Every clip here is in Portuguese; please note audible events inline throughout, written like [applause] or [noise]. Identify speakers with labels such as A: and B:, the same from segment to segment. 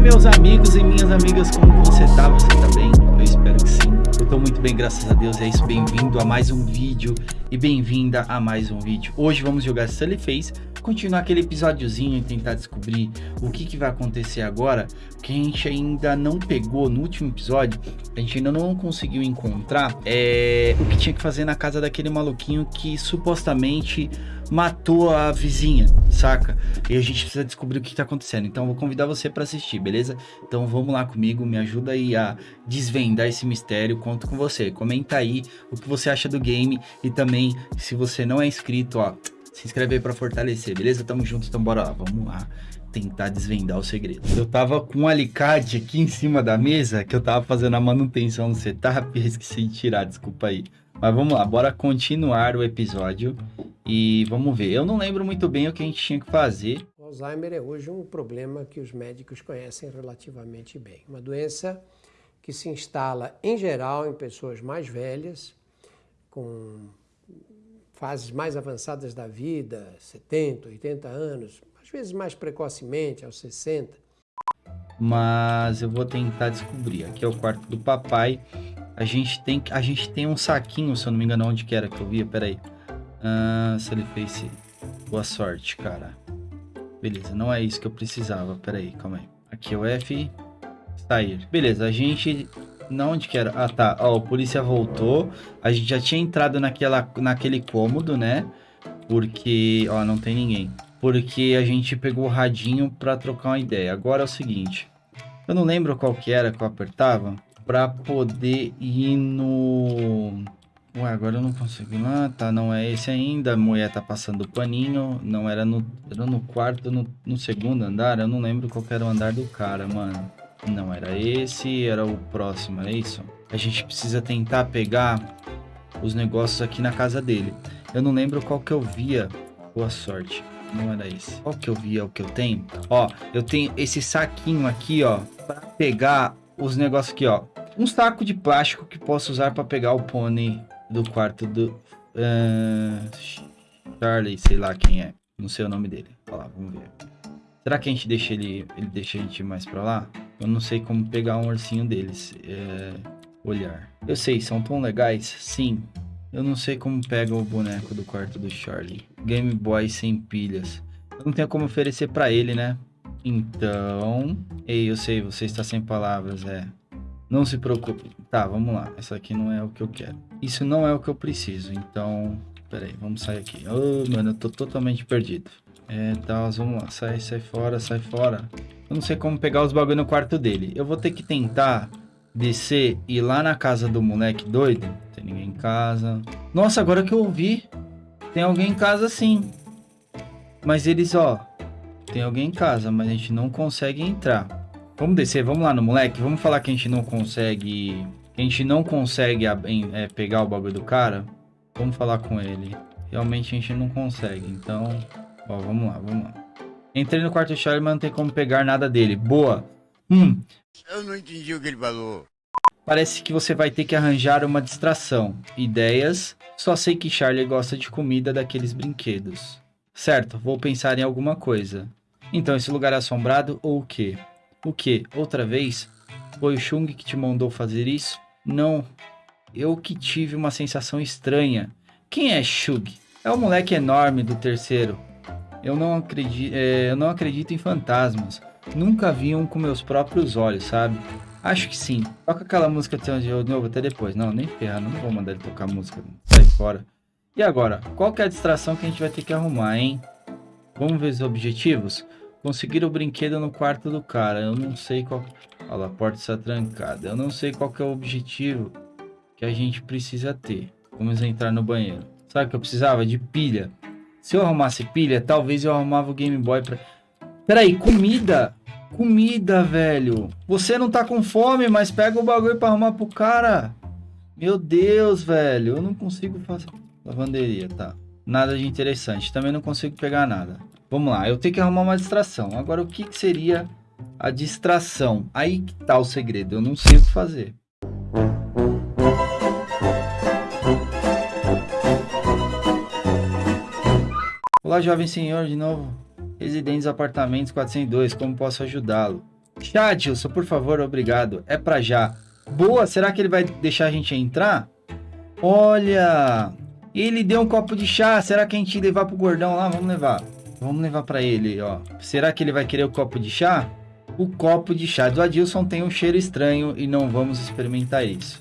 A: Meus amigos e minhas amigas, como você tá? Você tá bem? Espero que sim. Eu tô muito bem, graças a Deus. É isso, bem-vindo a mais um vídeo e bem-vinda a mais um vídeo. Hoje vamos jogar Sully Face, continuar aquele episódiozinho e tentar descobrir o que, que vai acontecer agora, que a gente ainda não pegou no último episódio, a gente ainda não conseguiu encontrar é, o que tinha que fazer na casa daquele maluquinho que supostamente matou a vizinha, saca? E a gente precisa descobrir o que tá acontecendo. Então eu vou convidar você para assistir, beleza? Então vamos lá comigo, me ajuda aí a desvendar esse mistério, conto com você. Comenta aí o que você acha do game e também se você não é inscrito, ó, se inscreve aí para fortalecer, beleza? Tamo junto, então bora lá, vamos lá tentar desvendar o segredo. Eu tava com um alicate aqui em cima da mesa, que eu tava fazendo a manutenção no setup [laughs] e esqueci de tirar, desculpa aí. Mas vamos lá, bora continuar o episódio e vamos ver. Eu não lembro muito bem o que a gente tinha que fazer.
B: O Alzheimer é hoje um problema que os médicos conhecem relativamente bem. Uma doença que se instala, em geral, em pessoas mais velhas, com fases mais avançadas da vida, 70, 80 anos, às vezes mais precocemente, aos 60.
A: Mas eu vou tentar descobrir. Aqui é o quarto do papai. A gente tem, a gente tem um saquinho, se eu não me engano, onde que era que eu via, peraí. Ah, se ele fez boa sorte, cara. Beleza, não é isso que eu precisava, peraí, calma aí. Aqui é o F, sair. Beleza, a gente, não onde que era? Ah, tá, ó, o polícia voltou. A gente já tinha entrado naquela, naquele cômodo, né? Porque, ó, não tem ninguém. Porque a gente pegou o radinho pra trocar uma ideia. Agora é o seguinte, eu não lembro qual que era que eu apertava para poder ir no... Ué, agora eu não consigo ir lá, tá, não é esse ainda, a mulher tá passando o paninho, não era no, era no quarto, no, no segundo andar, eu não lembro qual era o andar do cara, mano. Não era esse, era o próximo, é isso? A gente precisa tentar pegar os negócios aqui na casa dele. Eu não lembro qual que eu via, boa sorte, não era esse. Qual que eu via, o que eu tenho? Ó, eu tenho esse saquinho aqui, ó, para pegar os negócios aqui, ó um saco de plástico que posso usar para pegar o pônei do quarto do uh, Charlie, sei lá quem é. Não sei o nome dele. Olha lá, vamos ver. Será que a gente deixa ele, ele deixa a gente mais para lá? Eu não sei como pegar um ursinho deles. É, olhar. Eu sei, são tão legais. Sim. Eu não sei como pega o boneco do quarto do Charlie. Game Boy sem pilhas. Eu não tenho como oferecer para ele, né? Então... Ei, eu sei, você está sem palavras, é. Não se preocupe. Tá, vamos lá. Essa aqui não é o que eu quero. Isso não é o que eu preciso. Então, peraí, vamos sair aqui. Oh, mano, eu tô totalmente perdido. É, tá, vamos lá. Sai, sai fora, sai fora. Eu não sei como pegar os bagulho no quarto dele. Eu vou ter que tentar descer e ir lá na casa do moleque doido. Tem ninguém em casa. Nossa, agora que eu ouvi, tem alguém em casa sim. Mas eles, ó, tem alguém em casa, mas a gente não consegue entrar. Vamos descer, vamos lá no moleque. Vamos falar que a gente não consegue... Que a gente não consegue é, pegar o bagulho do cara. Vamos falar com ele. Realmente a gente não consegue, então... Ó, vamos lá, vamos lá. Entrei no quarto do Charlie, mas não tem como pegar nada dele. Boa. Hum.
C: Eu não entendi o que ele falou.
A: Parece que você vai ter que arranjar uma distração. Ideias. Só sei que Charlie gosta de comida daqueles brinquedos. Certo, vou pensar em alguma coisa. Então, esse lugar é assombrado ou o quê? O que? Outra vez? Foi o Chung que te mandou fazer isso? Não. Eu que tive uma sensação estranha. Quem é Shug? É o moleque enorme do terceiro. Eu não acredito, é, eu não acredito em fantasmas. Nunca vi um com meus próprios olhos, sabe? Acho que sim. Toca aquela música de novo até depois. Não, nem ferra, não vou mandar ele tocar música. Sai fora. E agora? Qual que é a distração que a gente vai ter que arrumar, hein? Vamos ver os objetivos? Conseguir o brinquedo no quarto do cara. Eu não sei qual... Olha, a porta está trancada. Eu não sei qual que é o objetivo que a gente precisa ter. Vamos entrar no banheiro. Sabe o que eu precisava? De pilha. Se eu arrumasse pilha, talvez eu arrumava o Game Boy pra... Peraí, comida! Comida, velho! Você não tá com fome, mas pega o bagulho pra arrumar pro cara. Meu Deus, velho. Eu não consigo fazer... Lavanderia, tá. Nada de interessante. Também não consigo pegar nada. Vamos lá, eu tenho que arrumar uma distração. Agora, o que, que seria a distração? Aí que tá o segredo, eu não sei o que fazer. Olá, jovem senhor, de novo. Residentes Apartamentos 402, como posso ajudá-lo? Chadilson, por favor, obrigado. É pra já. Boa, será que ele vai deixar a gente entrar? Olha, ele deu um copo de chá. Será que a gente levar pro gordão lá? Vamos levar. Vamos levar para ele, ó. Será que ele vai querer o copo de chá? O copo de chá do Adilson tem um cheiro estranho e não vamos experimentar isso.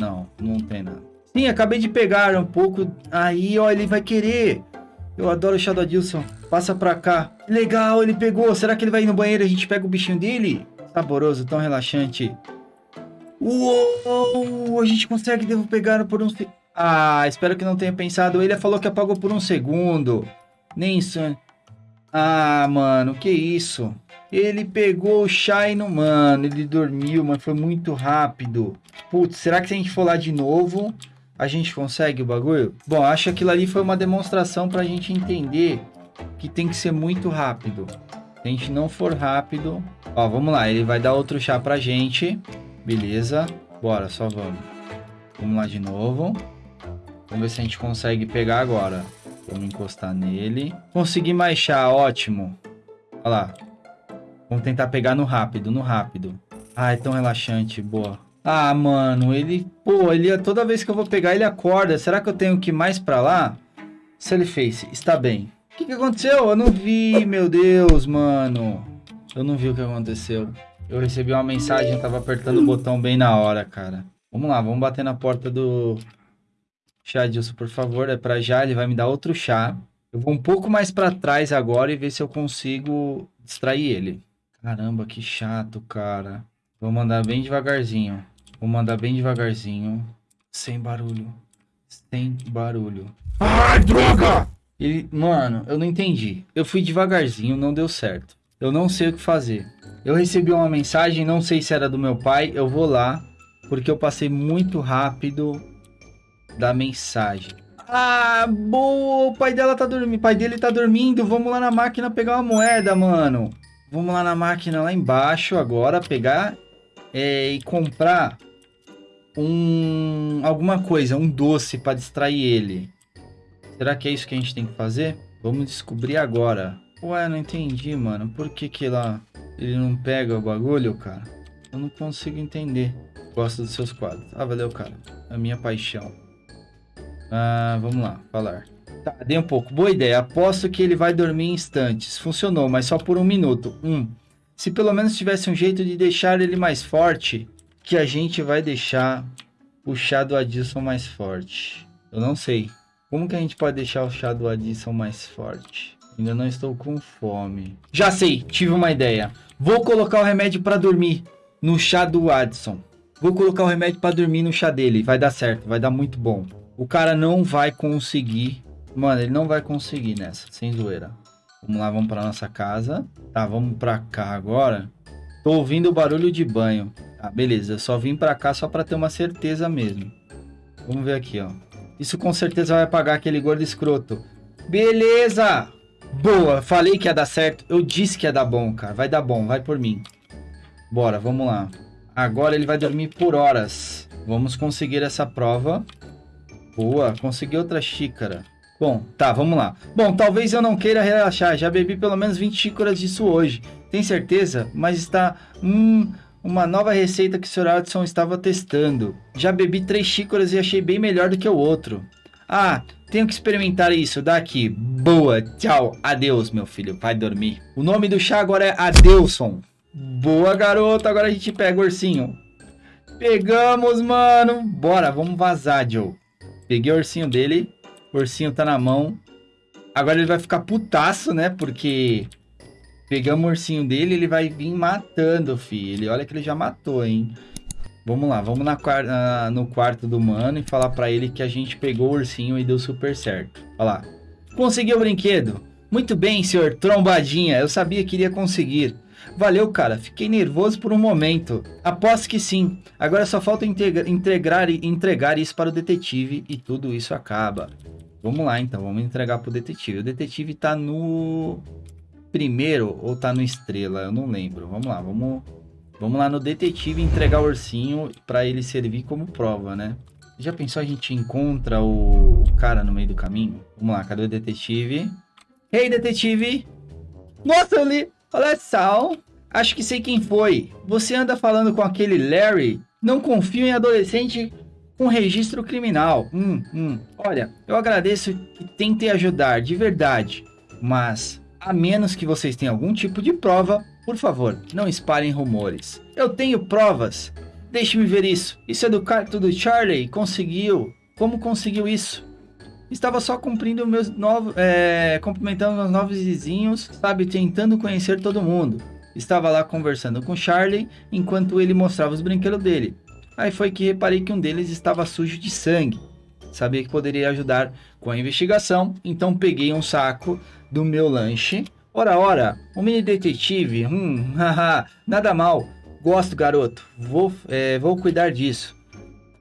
A: Não, não tem nada. Sim, acabei de pegar um pouco. Aí, ó, ele vai querer. Eu adoro o chá do Adilson. Passa pra cá. Legal, ele pegou. Será que ele vai ir no banheiro e a gente pega o bichinho dele? Saboroso, tão relaxante. Uou! A gente consegue devo pegar por um... Ah, espero que não tenha pensado. Ele falou que apagou por um segundo. Nem isso. Ah, mano, que isso? Ele pegou o não... Mano, ele dormiu, mas foi muito rápido. Putz, será que se a gente for lá de novo, a gente consegue o bagulho? Bom, acho que aquilo ali foi uma demonstração pra gente entender que tem que ser muito rápido. Se a gente não for rápido... Ó, vamos lá, ele vai dar outro chá pra gente. Beleza. Bora, só vamos. Vamos lá de novo. Vamos ver se a gente consegue pegar agora. Vamos encostar nele. Consegui mais chá, ótimo. Olha lá. Vamos tentar pegar no rápido, no rápido. Ah, é tão relaxante, boa. Ah, mano, ele... Pô, ele toda vez que eu vou pegar, ele acorda. Será que eu tenho que ir mais pra lá? Se ele fez, está bem. O que, que aconteceu? Eu não vi, meu Deus, mano. Eu não vi o que aconteceu. Eu recebi uma mensagem, tava apertando o botão bem na hora, cara. Vamos lá, vamos bater na porta do chá, por favor. É pra já, ele vai me dar outro chá. Eu vou um pouco mais pra trás agora e ver se eu consigo distrair ele. Caramba, que chato, cara. Vou mandar bem devagarzinho. Vou mandar bem devagarzinho. Sem barulho. Sem barulho.
C: Ai, droga!
A: Ele, mano, eu não entendi. Eu fui devagarzinho, não deu certo. Eu não sei o que fazer. Eu recebi uma mensagem, não sei se era do meu pai. Eu vou lá, porque eu passei muito rápido da mensagem. Ah, boa! O pai dela tá dormindo. O pai dele tá dormindo. Vamos lá na máquina pegar uma moeda, mano. Vamos lá na máquina lá embaixo agora, pegar é, e comprar um alguma coisa, um doce para distrair ele. Será que é isso que a gente tem que fazer? Vamos descobrir agora. Ué, não entendi, mano. Por que que lá ele não pega o bagulho, cara? Eu não consigo entender. Gosto dos seus quadros. Ah, valeu, cara. A minha paixão. Ah, vamos lá, falar. Tá, dei um pouco. Boa ideia. Aposto que ele vai dormir em instantes. Funcionou, mas só por um minuto. Um. Se pelo menos tivesse um jeito de deixar ele mais forte, que a gente vai deixar o chá do Adilson mais forte. Eu não sei. Como que a gente pode deixar o chá do Addison mais forte? Ainda não estou com fome. Já sei, tive uma ideia. Vou colocar o remédio para dormir no chá do Addison. Vou colocar o remédio para dormir no chá dele. Vai dar certo, vai dar muito bom. O cara não vai conseguir. Mano, ele não vai conseguir nessa, sem zoeira. Vamos lá, vamos para nossa casa. Tá, vamos para cá agora. Tô ouvindo o barulho de banho. Ah, beleza. Eu só vim para cá só para ter uma certeza mesmo. Vamos ver aqui, ó. Isso com certeza vai pagar aquele gordo escroto. Beleza! Boa, falei que ia dar certo. Eu disse que ia dar bom, cara. Vai dar bom, vai por mim. Bora, vamos lá. Agora ele vai dormir por horas. Vamos conseguir essa prova. Boa, consegui outra xícara. Bom, tá, vamos lá. Bom, talvez eu não queira relaxar. Já bebi pelo menos 20 xícaras disso hoje. Tem certeza? Mas está... Hum, uma nova receita que o Sr. Adson estava testando. Já bebi três xícaras e achei bem melhor do que o outro. Ah, tenho que experimentar isso daqui. Boa, tchau, adeus, meu filho, vai dormir. O nome do chá agora é Adeuson. Boa, garoto, agora a gente pega o ursinho. Pegamos, mano. Bora, vamos vazar, Joe. Peguei o ursinho dele. O ursinho tá na mão. Agora ele vai ficar putaço, né? Porque Pegamos o ursinho dele, ele vai vir matando, filho. Olha que ele já matou, hein? Vamos lá, vamos na, no quarto do mano e falar pra ele que a gente pegou o ursinho e deu super certo. Olha lá. Conseguiu o brinquedo? Muito bem, senhor Trombadinha. Eu sabia que iria conseguir. Valeu, cara. Fiquei nervoso por um momento. Aposto que sim. Agora só falta entregar, entregar isso para o detetive e tudo isso acaba. Vamos lá, então. Vamos entregar para o detetive. O detetive tá no primeiro ou tá no Estrela, eu não lembro. Vamos lá, vamos, vamos lá no detetive entregar o ursinho para ele servir como prova, né? Já pensou a gente encontra o cara no meio do caminho? Vamos lá, cadê o detetive? Ei, hey, detetive! Nossa, eu li. Olha só. Acho que sei quem foi. Você anda falando com aquele Larry? Não confio em adolescente com registro criminal. Hum, hum. Olha, eu agradeço e tentei ajudar, de verdade. Mas, a menos que vocês tenham algum tipo de prova, por favor, não espalhem rumores. Eu tenho provas. Deixe-me ver isso. Isso é do quarto do Charlie. Conseguiu. Como conseguiu isso? Estava só cumprindo meus novos, é, cumprimentando meus novos vizinhos, sabe, tentando conhecer todo mundo. Estava lá conversando com Charlie enquanto ele mostrava os brinquedos dele. Aí foi que reparei que um deles estava sujo de sangue. Sabia que poderia ajudar com a investigação, então peguei um saco do meu lanche. Ora, ora, um mini detetive, hum, [laughs] haha, nada mal. Gosto, garoto. Vou, é, vou cuidar disso.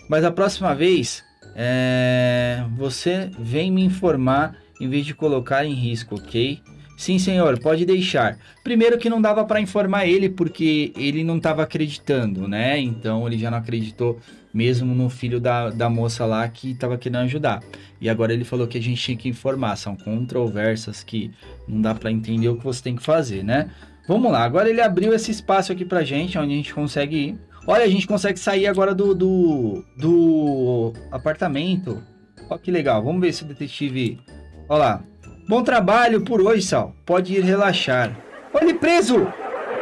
A: Mas a próxima vez, é, você vem me informar em vez de colocar em risco, ok? Sim, senhor, pode deixar. Primeiro que não dava para informar ele porque ele não estava acreditando, né? Então ele já não acreditou mesmo no filho da, da moça lá que estava querendo ajudar. E agora ele falou que a gente tinha que informar. São controversas que não dá para entender o que você tem que fazer, né? Vamos lá, agora ele abriu esse espaço aqui pra gente, onde a gente consegue ir. Olha, a gente consegue sair agora do, do, do apartamento. Olha que legal, vamos ver se o detetive... Olha lá, Bom trabalho por hoje, Sal. Pode ir relaxar. Olha ele preso!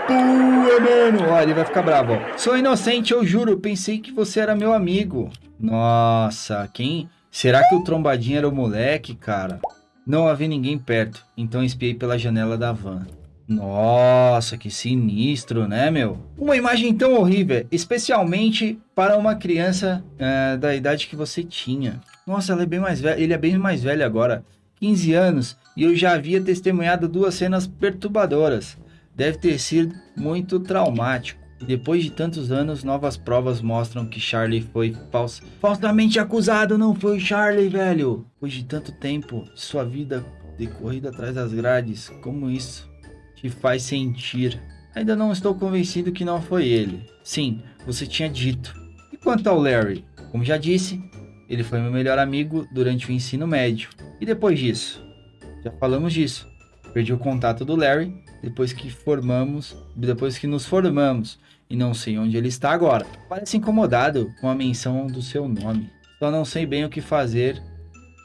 A: Pua, mano! Olha, ele vai ficar bravo. Sou inocente, eu juro. Pensei que você era meu amigo. Nossa, quem... Será que o trombadinho era o moleque, cara? Não havia ninguém perto, então espiei pela janela da van. Nossa, que sinistro, né, meu? Uma imagem tão horrível, especialmente para uma criança é, da idade que você tinha. Nossa, ela é bem mais velha. Ele é bem mais velho agora. 15 anos e eu já havia testemunhado duas cenas perturbadoras. Deve ter sido muito traumático. Depois de tantos anos, novas provas mostram que Charlie foi fals falsamente acusado. Não foi Charlie, velho. Depois de tanto tempo, sua vida decorrida atrás das grades, como isso faz sentir? Ainda não estou convencido que não foi ele. Sim, você tinha dito. E quanto ao Larry? Como já disse, ele foi meu melhor amigo durante o ensino médio. E depois disso? Já falamos disso. Perdi o contato do Larry depois que formamos, depois que nos formamos e não sei onde ele está agora. Parece incomodado com a menção do seu nome. Só não sei bem o que fazer.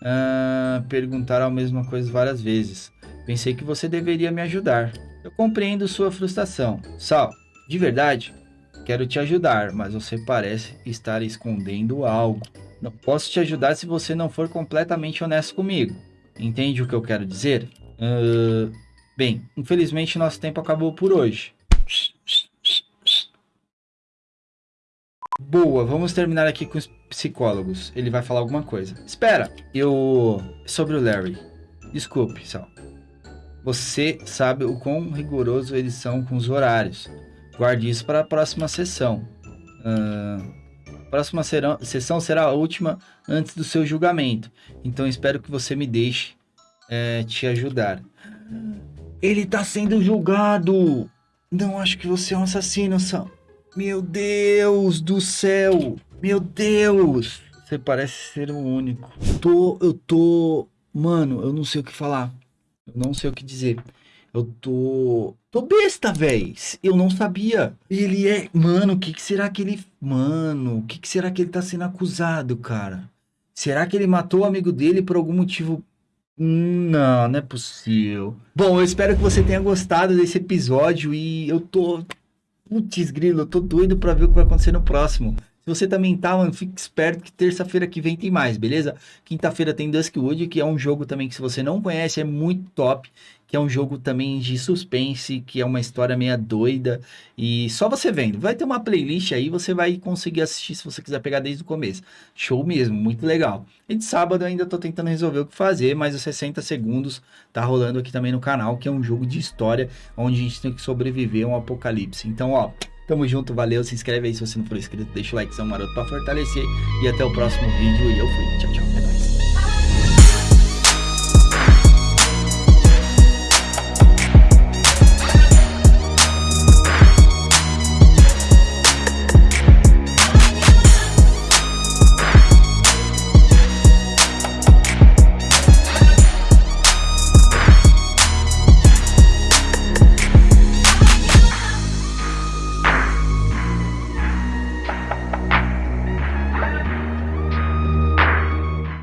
A: Uh, perguntar a mesma coisa várias vezes. Pensei que você deveria me ajudar. Eu compreendo sua frustração. Sal, de verdade, quero te ajudar, mas você parece estar escondendo algo. Não posso te ajudar se você não for completamente honesto comigo. Entende o que eu quero dizer? Uh, bem, infelizmente nosso tempo acabou por hoje. Boa, vamos terminar aqui com os psicólogos. Ele vai falar alguma coisa. Espera, eu... Sobre o Larry. Desculpe, Sal. Você sabe o quão rigoroso eles são com os horários. Guarde isso para a próxima sessão. Uh, próxima serão, sessão será a última antes do seu julgamento. Então espero que você me deixe é, te ajudar. Ele está sendo julgado! Não acho que você é um assassino, Sam. Meu Deus do céu! Meu Deus! Você parece ser o único. Tô, eu tô... Mano, eu não sei o que falar. Eu não sei o que dizer. Eu tô. Tô besta, véi. Eu não sabia. Ele é. Mano, o que, que será que ele. Mano, o que, que será que ele tá sendo acusado, cara? Será que ele matou o amigo dele por algum motivo não, não é possível. Bom, eu espero que você tenha gostado desse episódio e eu tô. Putz, grilo, eu tô doido pra ver o que vai acontecer no próximo. Se você também tá, mano, fique esperto que terça-feira que vem tem mais, beleza? Quinta-feira tem Duskwood, que é um jogo também que se você não conhece é muito top que é um jogo também de suspense, que é uma história meia doida. E só você vendo. Vai ter uma playlist aí, você vai conseguir assistir se você quiser pegar desde o começo. Show mesmo, muito legal. E de sábado ainda tô tentando resolver o que fazer, mas os 60 segundos tá rolando aqui também no canal, que é um jogo de história, onde a gente tem que sobreviver a um apocalipse. Então, ó, tamo junto, valeu, se inscreve aí se você não for inscrito, deixa o like, são maroto pra fortalecer. E até o próximo vídeo e eu fui. Tchau, tchau, é nóis.